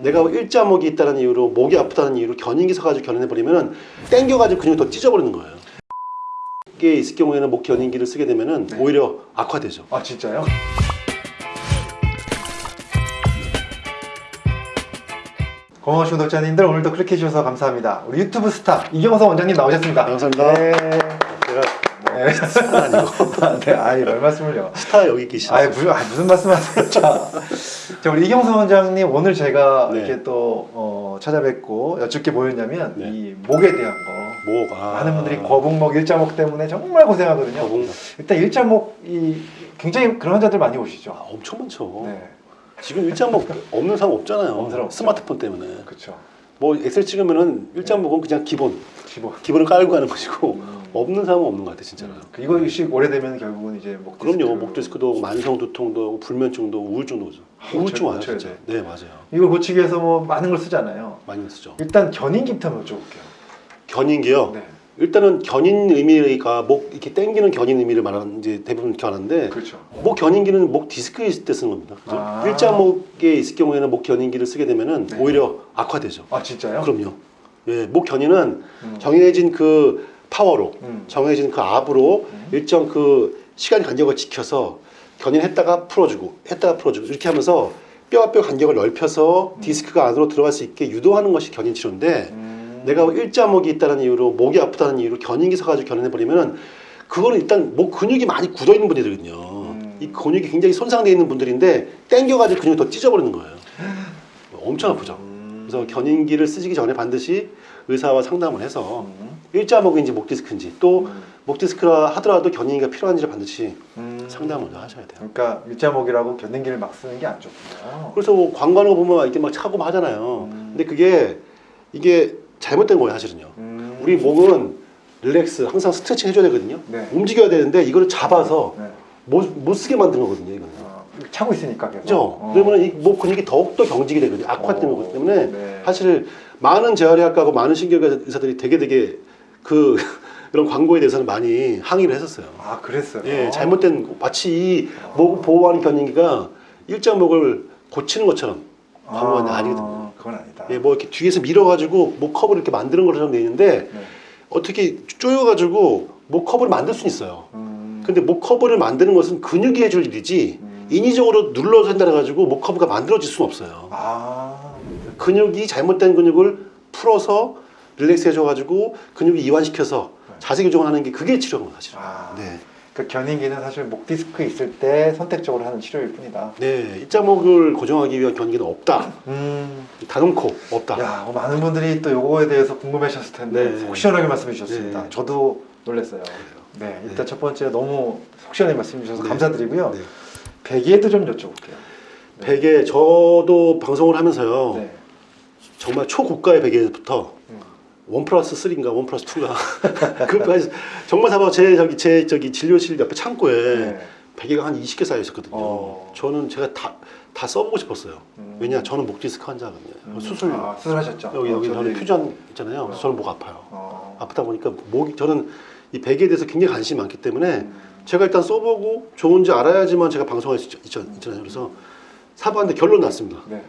내가 일자목이 있다는 이유로 목이 아프다는 이유로 견인기 서가지고 견인해버리면 땡겨가지고 근육이 더 찢어버리는 거예요. 이게 있을 경우에는 목 견인기를 쓰게 되면은 오히려 악화되죠. 아 진짜요? 고마우신 구독자님들 오늘도 클릭해 주셔서 감사합니다. 우리 유튜브 스타 이경서 원장님 나오셨습니다. 감사합니다. 네. 네. 스타는 아니고 네, 아이 별 말씀을요. 스타 여기 계시죠. 아이 무슨, 아, 무슨 말씀하세요? 자, 자, 우리 이경서 원장님 오늘 제가 네. 이렇게 또 어, 찾아뵙고 여쭙게 뭐였냐면 네. 이 목에 대한 거. 목 아. 많은 분들이 거북목, 일자목 때문에 정말 고생하거든요. 거북목. 일단 일자목 이 굉장히 그런 환자들 많이 오시죠. 아, 엄청 많죠. 네, 지금 일자목 없는 사람 없잖아요. 없는 사람. 스마트폰 때문에. 그렇죠. 뭐 엑셀 찍으면은 일자목은 그냥 기본. 기본. 기본을 깔고 가는 것이고 음. 없는 사람은 없는 것 같아 진짜로. 그 이거 씩 오래되면 결국은 이제 목 디스크. 그럼요. 목 디스크도 오고 만성 두통도 오고 불면증도 오고 우울증도 오죠. 아, 우울증 와요 진짜. 돼. 네 맞아요. 이걸 고치기 위해서 뭐 많은 걸 쓰잖아요. 많이 쓰죠. 일단 견인기부터 한번 여쭤볼게요. 견인기요. 네, 일단은 견인 의미가 목 이렇게 당기는 견인 의미를 말하는 이제 대부분 이렇게 하는데 그렇죠. 목 견인기는 목 디스크에 있을 때 쓰는 겁니다. 그죠? 아. 일자목에 있을 경우에는 목 견인기를 쓰게 되면은 네. 오히려 악화되죠. 아 진짜요? 그럼요. 예, 목 견인은 음. 정해진 그 파워로 음. 정해진 그 압으로 음. 일정 그 시간 간격을 지켜서 견인했다가 풀어주고 했다가 풀어주고 이렇게 하면서 뼈와 뼈 간격을 넓혀서 음. 디스크가 안으로 들어갈 수 있게 유도하는 것이 견인 치료인데 음. 내가 일자목이 있다는 이유로 목이 아프다는 이유로 견인기 서가지고 견인해 버리면은 그거는 일단 목 근육이 많이 굳어 있는 분들이거든요. 음. 이 근육이 굉장히 손상되어 있는 분들인데 땡겨가지고 근육이 더 찢어버리는 거예요. 엄청 아프죠. 음. 그래서 견인기를 쓰시기 전에 반드시 의사와 상담을 해서 음. 일자목인지 목 디스크인지 또 음. 목 디스크라 하더라도 견인기가 필요한지를 반드시 음. 상담을 하셔야 돼요. 그러니까 일자목이라고 견인기를 막 쓰는 게 안 좋군요. 그래서 뭐거 보면 막 이렇게 막 차고 막 하잖아요. 음. 근데 그게 이게 잘못된 거예요, 사실은요. 음. 우리 목은 릴렉스, 항상 스트레칭 해줘야 되거든요. 네. 움직여야 되는데 이거를 잡아서 네. 못, 못 쓰게 만든 거거든요, 이거는. 어, 차고 있으니까 계속. 그죠? 어. 그러면 이목 근육이 더욱더 경직이 되거든요. 악화되는 어. 거기 때문에 네. 사실 많은 재활의학과하고 많은 신경외과 의사들이 되게 되게 그 이런 광고에 대해서는 많이 항의를 했었어요. 아 그랬어요. 예, 잘못된 마치 이 목 보호하는 견인기가 일자목을 고치는 것처럼 광고가 아니거든요. 그건 아니다. 예, 뭐 이렇게 뒤에서 밀어가지고 목 커브를 이렇게 만드는 것처럼 돼 있는데 네. 어떻게 쪼여가지고 목 커브를 만들 수는 있어요. 음. 근데 목 커브를 만드는 것은 근육이 해줄 일이지 음. 인위적으로 눌러서 한다 해가지고 목 커브가 만들어질 수는 없어요. 아. 근육이 잘못된 근육을 풀어서 relax 해줘가지고 근육을 이완시켜서 네. 자세 교정하는 게 그게 치료인 거 사실. 아. 네. 그 견인기는 사실 목 디스크 있을 때 선택적으로 하는 치료일 뿐이다. 네, 일자목을 교정하기 위한 견인기는 없다. 음. 단언코 없다. 야, 뭐 많은 분들이 또 요거에 대해서 궁금해하셨을 텐데 네. 속 시원하게 말씀해 주셨습니다. 네. 저도 놀랐어요. 네, 일단 네. 첫 번째 너무 속 시원하게 말씀해 주셔서 네. 감사드리고요. 네. 베개도 좀 여쭤볼게요. 네. 베개 저도 방송을 하면서요. 네. 정말 초고가의 베개부터 음. one plus 3인가 one plus 2가 그까지 정말 사봐 제 저기 제 저기 진료실 옆에 창고에 네. 베개가 한 20개 쌓여 있었거든요. 어. 저는 제가 다 다 써보고 싶었어요. 음. 왜냐 저는 목 디스크 환자거든요. 음. 수술 아, 수술하셨죠? 여기 어, 여기 저도 저는 퓨전 있잖아요. 어. 저는 목 아파요. 어. 아프다 보니까 목이 저는 이 베개에 대해서 굉장히 관심이 많기 때문에 음. 제가 일단 써보고 좋은지 알아야지만 제가 방송할 수 있- 있잖아요. 그래서 사봤는데 결론 났습니다. 네.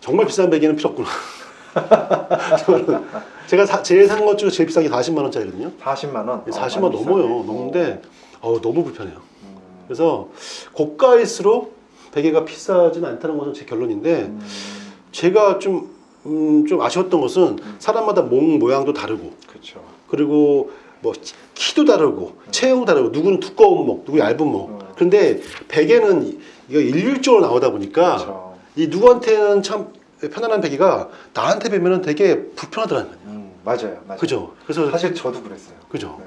정말 비싼 베개는 필요 없구나. 저는 제가 사- 제일 산 것 중에 제일 비싼 게 40만 원짜리거든요. 40만 원. 40만 어, 원 많이 넘어요. 비싸네. 넘는데 어, 너무 불편해요. 음. 그래서 고가일수록 베개가 비싸지는 않다는 것은 제 결론인데 음. 제가 좀, 음, 좀 아쉬웠던 것은 사람마다 목 모양도 다르고 그렇죠. 그리고 뭐 키도 다르고 체형 다르고 누구는 두꺼운 목, 누구 얇은 목. 음. 그런데 베개는 이거 일률적으로 나오다 보니까 그렇죠. 이 누구한테는 참 편안한 베개가 나한테 뵈면은 되게 불편하더라는 거예요. 음, 맞아요. 맞아요. 그죠? 그래서 사실 저도 그랬어요. 그죠? 네.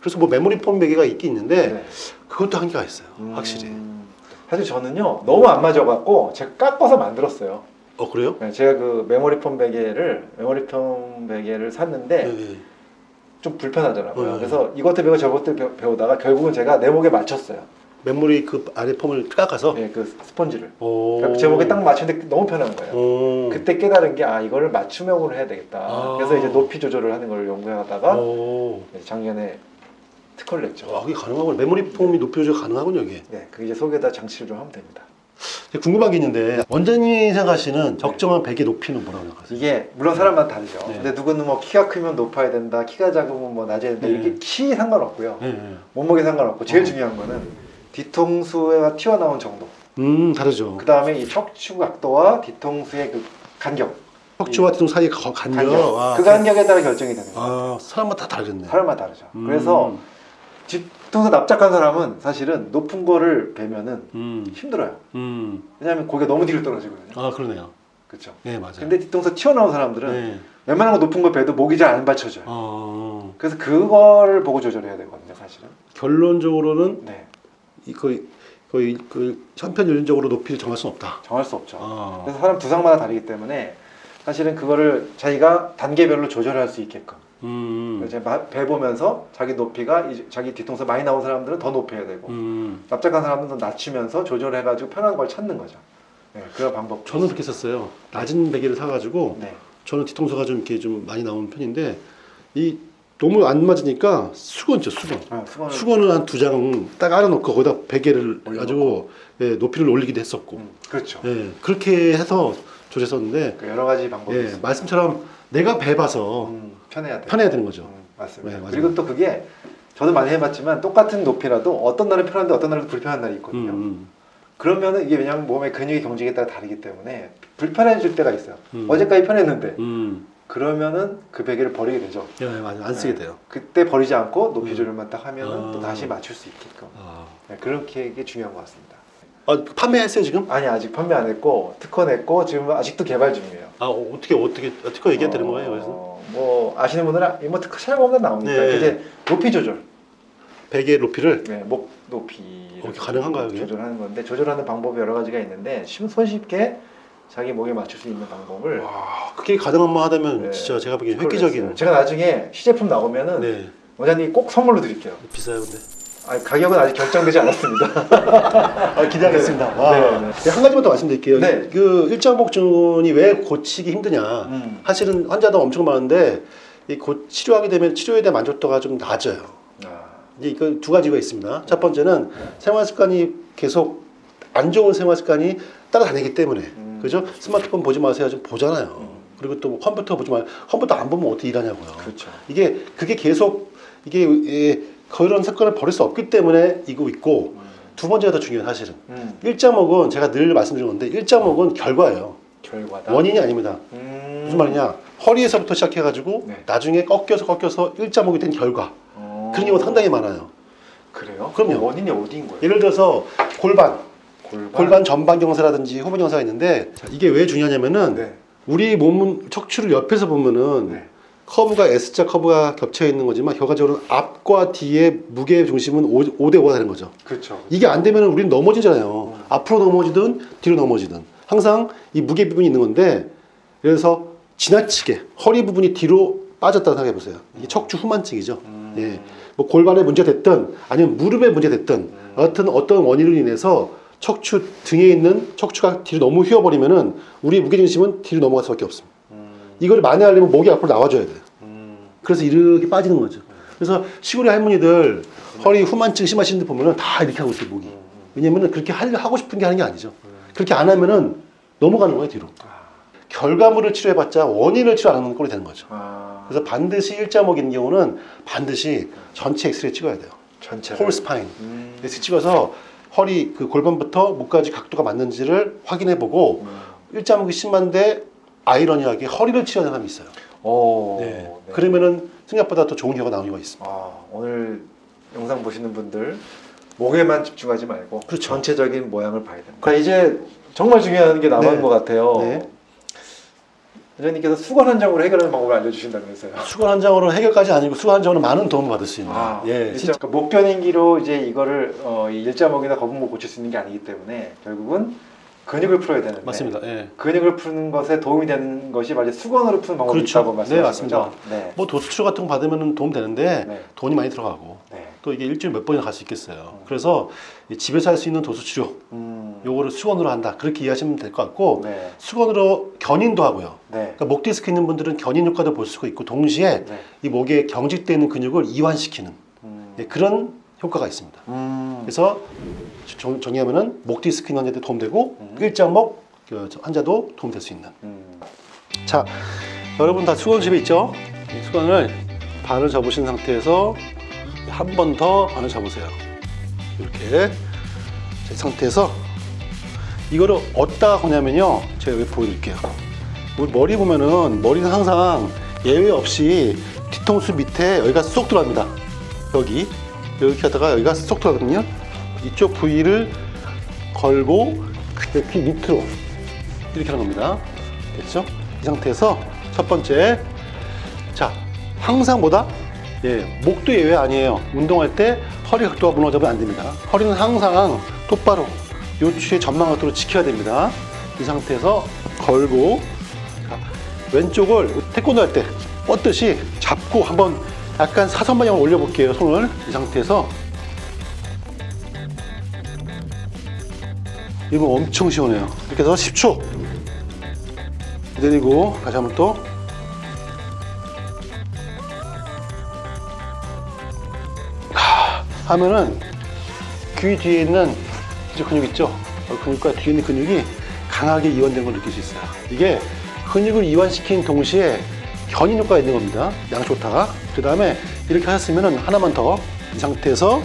그래서 뭐 메모리 폼 베개가 있긴 있는데 네. 그것도 한계가 있어요. 음, 확실히. 사실 저는요 너무 안 맞아갖고 제가 깎아서 만들었어요. 어 그래요? 네, 제가 그 메모리 폼 베개를 메모리 폼 베개를 샀는데 네. 네. 좀 불편하더라고요. 네. 그래서 이것도 배우고 저것도 배우- 배우다가 결국은 제가 내 목에 맞췄어요. 메모리 그 아래 폼을 깎아서. 네, 그 스펀지를. 오. 그래서 제 목에 딱 맞추는데 너무 편한 거예요. 오. 그때 깨달은 게 아 이거를 맞춤형으로 해야 되겠다. 아. 그래서 이제 높이 조절을 하는 걸 연구해가다가 오. 네, 작년에 특허를 냈죠. 와, 그게 가능하군요. 메모리 폼이 높이 조절 가능하군요, 이게. 네, 그 이제 속에다 장치를 좀 하면 됩니다. 궁금한 게 있는데 원장님이 생각하시는 적정한 베개 높이는 뭐라고 생각하세요? 이게 물론 사람마다 다르죠. 네. 근데 누구는 뭐 키가 크면 높아야 된다, 키가 작으면 뭐 낮아야 된다. 네. 이게 키 상관없고요. 네, 네. 몸무게 상관없고 제일 어. 중요한 거는 뒤통수가 튀어나온 정도. 음 다르죠. 그 다음에 이 척추 각도와 뒤통수의 그 간격. 척추와 뒤통 사이의 거- 간격. 간격. 아, 그 간격에 따라 결정이 되는 거예요. 아 사람마다 다 다르겠네. 사람마다 다르죠. 음. 그래서 뒤통수 납작한 사람은 사실은 높은 거를 베면은 음, 힘들어요. 음, 왜냐하면 고개가 너무 뒤로 떨어지거든요. 아 그러네요. 그렇죠. 네 맞아요. 근데 뒤통수 튀어나온 사람들은 네. 웬만한 거 높은 거 베도 목이 잘 안 받쳐져요. 어, 그래서 그거를 보고 조절해야 되거든요, 사실은. 결론적으로는 네, 이 거의 거의 그 현편연륜적으로 높이를 정할 수는 없다. 정할 수 없죠. 아, 그래서 사람 두상마다 다르기 때문에 사실은 그거를 자기가 단계별로 조절할 수 있게끔 음, 이제 마- 배 보면서 자기 높이가 자기 뒤통수 많이 나온 사람들은 더 높여야 되고 음. 납작한 사람들은 더 낮추면서 조절해가지고 편한 걸 찾는 거죠. 네, 그런 방법. 저는 그렇게 썼어요. 낮은 베개를 사가지고 네, 저는 뒤통수가 좀 이렇게 좀 많이 나오는 편인데 이 너무 안 맞으니까 수건 있죠 수건. 아, 수건을 한 두 장 딱 알아놓고 거기다 베개를 올려놓고. 가지고 예, 높이를 올리기도 했었고 음, 그렇죠. 예, 그렇게 해서 조절했었는데 그 여러 가지 방법이 예, 있습니다. 말씀처럼 내가 배봐서 음, 편해야 돼. 편해야 되는 거죠. 음, 맞습니다. 네, 맞아요. 그리고 또 그게 저도 많이 해봤지만 똑같은 높이라도 어떤 날은 편한데 어떤 날은 불편한 날이 음, 있거든요. 음, 그러면은 이게 왜냐하면 몸의 근육의 경직에 따라 다르기 때문에 불편해질 때가 있어요. 음. 어제까지 편했는데 음. 그러면은 그 베개를 버리게 되죠. 예, 맞아 안 쓰게 네. 돼요. 그때 버리지 않고 높이 음. 조절만 딱 하면은 아. 또 다시 맞출 수 있게끔 아, 네, 그렇게 게 중요한 것 같습니다. 아 판매했어요 지금? 아니 아직 판매 안 했고 특허 냈고 지금 아직도 개발 중이에요. 아 어, 어떻게 어떻게 어떻게 얘기해야 되는 거예요? 그래서 어, 뭐 아시는 분들은 아- 뭐 특허 찾아보면 나옵니다. 네. 이제 높이 조절, 베개 높이를 네, 목 높이 어, 가능한가요? 조절하는 건데 조절하는 방법이 여러 가지가 있는데 쉽- 손쉽게 자기 목에 맞출 수 있는 방법을 와 그게 가능한만 하다면 네, 진짜 제가 보기엔 획기적인. 제가 나중에 시제품 나오면은 네 원장님 꼭 선물로 드릴게요. 비싸요 근데. 아 가격은 아직 결정되지 않았습니다. 아, 기대하겠습니다. 네. 와. 네, 네. 한 가지만 더 말씀드릴게요. 네. 그 일장복준이 왜 고치기 힘드냐. 음. 사실은 환자도 엄청 많은데 이 고, 치료하게 되면 치료에 대한 만족도가 좀 낮아요. 아, 이제 이거 두 가지가 있습니다. 첫 번째는 생활 습관이 계속 안 좋은 생활 습관이 따라다니기 때문에 음. 그죠? 스마트폰 보지 마세요. 좀 보잖아요. 음. 그리고 또 컴퓨터 보지 마요. 컴퓨터 안 보면 어떻게 일하냐고요. 그렇죠. 이게 그게 계속 이게 예, 그런 습관을 버릴 수 없기 때문에 이거 있고 음. 두 번째가 더 중요해요 사실은 음. 일자목은 제가 늘 말씀드린 건데 일자목은 결과예요 결과다. 원인이 아닙니다 음. 무슨 말이냐 허리에서부터 시작해가지고 네. 나중에 꺾여서 꺾여서 일자목이 된 결과 어. 그런 경우가 상당히 많아요 그래요? 그럼요. 그 원인이 어디인 거예요? 예를 들어서 골반 골반. 골반 전방 경사라든지 후분 경사가 있는데 자, 이게 왜 중요하냐면은 네. 우리 몸은 척추를 옆에서 보면은 네. 커브가 S자 커브가 겹쳐 있는 거지만 결과적으로 앞과 뒤의 무게 중심은 5, 대 5가 되는 거죠. 그렇죠. 이게 안 되면 우리는 넘어지잖아요. 앞으로 넘어지든 뒤로 넘어지든 항상 이 무게 부분이 있는 건데 그래서 지나치게 허리 부분이 뒤로 빠졌다고 생각해 보세요. 이게 척추 후만증이죠. 음. 예. 뭐 골반에 문제 됐든 아니면 무릎에 문제 됐든 음. 어떤 어떤 원인으로 인해서 척추 등에 있는 척추가 뒤로 너무 휘어버리면은 우리 무게 중심은 뒤로 넘어갈 수밖에 없습니다. 음. 이걸 만회하려면 목이 앞으로 나와줘야 돼요. 음. 그래서 이렇게 빠지는 거죠. 그래서 시골의 할머니들 허리 후만증 심하신 분 보면은 다 이렇게 하고 있어요, 목이. 음. 왜냐면은 그렇게 할- 하고 싶은 게 하는 게 아니죠. 그렇게 안 하면은 넘어가는 거예요, 뒤로. 아. 결과물을 치료해봤자 원인을 치료 안 하는 꼴이 되는 거죠. 아. 그래서 반드시 일자목인 경우는 반드시 전체 엑스레이 찍어야 돼요. 전체. whole spine. 음. 엑스 찍어서 허리 그 골반부터 목까지 각도가 맞는지를 확인해 보고 음. 일자목이 심한데 아이러니하게 허리를 치료하는 사람이 있어요. 오. 네. 네. 그러면은 생각보다 더 좋은 결과가 나오는 경우가 있습니다. 아, 오늘 영상 보시는 분들 목에만 집중하지 말고 그렇죠. 전체적인 모양을 봐야 됩니다. 자, 이제 정말 중요한 게 남은 네. 것 같아요. 네. 원장님께서 수건 한 장으로 해결하는 방법을 알려주신다면서요. 수건 한 장으로 해결까지 아니고 수건 한 장으로 많은 도움을 받을 수 있는. 아, 예, 일자, 진짜 그러니까 목변인기로 이제 이거를 어, 이 일자목이나 거북목 고칠 수 있는 게 아니기 때문에 결국은 근육을 풀어야 되는데 맞습니다. 예. 근육을 푸는 것에 도움이 되는 것이 바로 수건으로 푸는 방법이 그렇죠. 있다고 말씀하신 네, 맞습니다. 네. 뭐 도수치료 같은 거 받으면 도움 되는데 네. 돈이 많이 들어가고 네. 또 이게 일주일에 몇 번이나 갈 수 있겠어요. 그래서 이 집에서 할 수 있는 도수 치료 음. 요거를 수건으로 한다 그렇게 이해하시면 될 것 같고 네. 수건으로 견인도 하고요. 네. 그러니까 목 디스크 있는 분들은 견인 효과도 볼 수가 있고 동시에 네. 이 목에 경직되어 있는 근육을 이완시키는 음. 예, 그런 효과가 있습니다. 음. 그래서 정, 정리하면은 목 디스크 있는 환자도 도움되고 음. 일자목 그, 저 환자도 도움될 수 있는. 음. 자, 여러분 다 수건 집에 있죠? 이 수건을 반을 접으신 상태에서 한 번더 반을 접으세요. 이렇게 자, 이 상태에서 이거를 어디다 거냐면요. 제가 여기 보여드릴게요. 우리 머리 보면은 머리는 항상 예외 없이 뒤통수 밑에 여기가 쏙 들어갑니다. 여기 이렇게 하다가 여기가 쏙 들어가거든요. 이쪽 부위를 걸고 귀 밑으로 이렇게 하는 겁니다. 됐죠? 이 상태에서 첫 번째 자 항상 보다 예 목도 예외 아니에요. 운동할 때 허리 각도가 무너지면 안 됩니다. 허리는 항상 똑바로 요추의 전망 각도로 지켜야 됩니다. 이 상태에서 걸고 자, 왼쪽을 태권도 할 때 뻗듯이 잡고 한번 약간 사선 방향으로 올려볼게요. 손을 이 상태에서 이거 엄청 시원해요. 이렇게 해서 10초 내리고 다시 한번 또 하, 하면은 귀 뒤에 있는 이 근육 있죠? 어, 근육과 뒤에 있는 근육이 강하게 이완된 걸 느낄 수 있어요. 이게 근육을 이완시킨 동시에 견인 효과가 있는 겁니다. 양쪽 다가. 그 다음에 이렇게 하셨으면 하나만 더 이 상태에서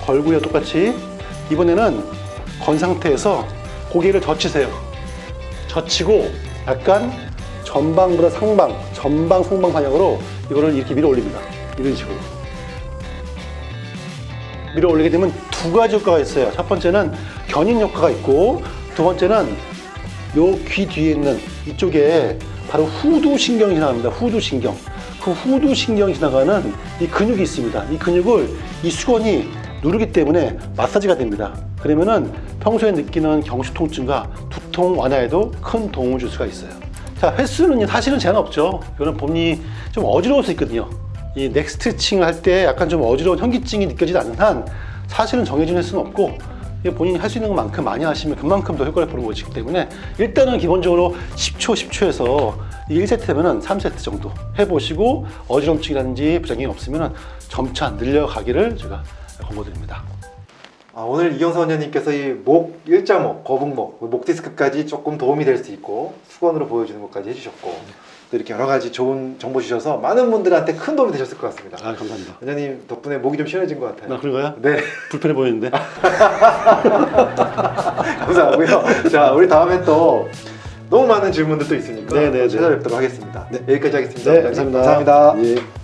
걸고요 똑같이 이번에는 건 상태에서 고개를 젖히세요. 젖히고 약간 전방보다 상방, 전방 상방 방향으로 이거를 이렇게 밀어 올립니다. 이런 식으로. 밀어 올리게 되면 두 가지 효과가 있어요. 첫 번째는 견인 효과가 있고 두 번째는 요 귀 뒤에 있는 이쪽에 바로 후두 신경이 지나갑니다. 후두 신경. 그 후두 신경이 지나가는 이 근육이 있습니다. 이 근육을 이 수건이 누르기 때문에 마사지가 됩니다. 그러면은 평소에 느끼는 경추 통증과 두통 완화에도 큰 도움을 줄 수가 있어요. 자, 횟수는 사실은 제한 없죠. 이거는 본인이 좀 어지러울 수 있거든요. 이 넥스트칭을 할때 약간 좀 어지러운 현기증이 느껴지지 않는 한 사실은 정해진 횟수는 없고 본인이 할 수 있는 것만큼 많이 하시면 그만큼 더 효과를 보는 것이기 때문에 일단은 기본적으로 10초, 10초에서 1세트면은 3세트 정도 해보시고 어지럼증이라든지 부작용이 없으면 점차 늘려가기를 제가 권고드립니다. 아, 오늘 이경서 원장님께서 이 목 일자목, 거북목, 목 디스크까지 조금 도움이 될 수 있고 수건으로 보여주는 것까지 해주셨고 또 이렇게 여러 가지 좋은 정보 주셔서 많은 분들한테 큰 도움이 되셨을 것 같습니다. 아, 감사합니다. 원장님 덕분에 목이 좀 시원해진 것 같아요. 나 그런가요? 네, 불편해 보이는데. 감사하고요. 자, 우리 다음에 또 너무 많은 질문들도 있으니까 네, 네, 또 네. 찾아뵙도록 하겠습니다. 네. 여기까지 하겠습니다. 네. 감사합니다. 감사합니다. 예.